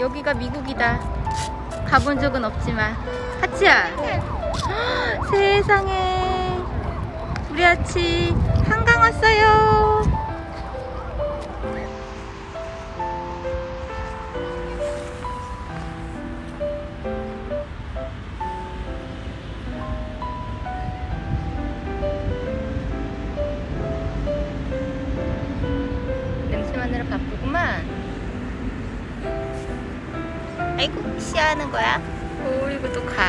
여기가 미국이다. 가본 적은 없지만. 하치야. 헉, 세상에. 우리 하치 한강 왔어요. 아이고, 시야하는 거야? 어이구, 또 가.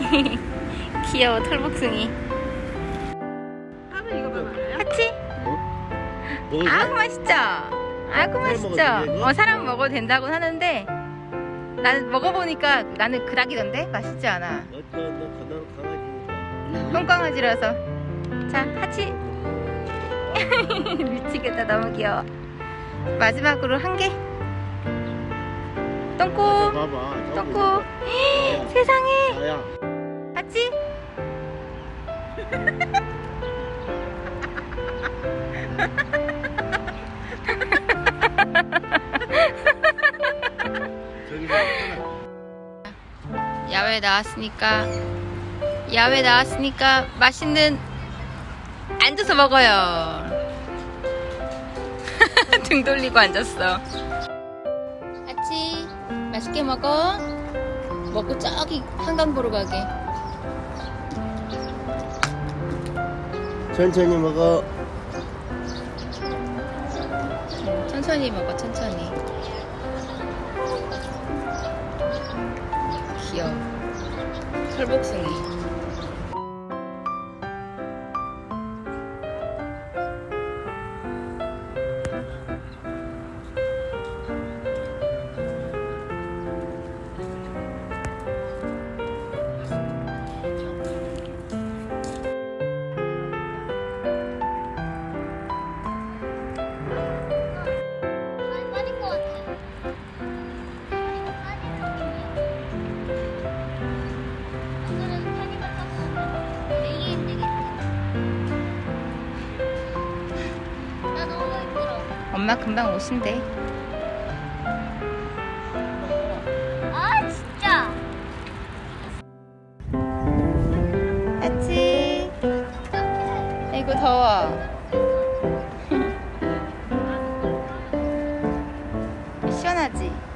귀여워, 털복숭이. 하면 이거 봐 알아요? 하치? 먹을 아구 맛있죠? 아구 맛있죠? 어, 사람 먹어도 된다고 하는데, 나는 먹어보니까 나는 그닥이던데? 맛있지 않아. 똥강아지라서. 자, 하치. 미치겠다, 너무 귀여워. 마지막으로 한 개. 똥꼬. 저기 똥꼬. 있어. 세상에. 저기서 하나. 야외 나왔으니까 야외 나왔으니까 맛있는 앉아서 먹어요 등 돌리고 앉았어 맛있게 먹어. 먹고 저기 한강 보러 가게. 천천히 먹어. 천천히 먹어 천천히. 귀여워. 털복숭이 엄마 금방 오신대. 아 진짜. 아치 아이고 더워. 시원하지?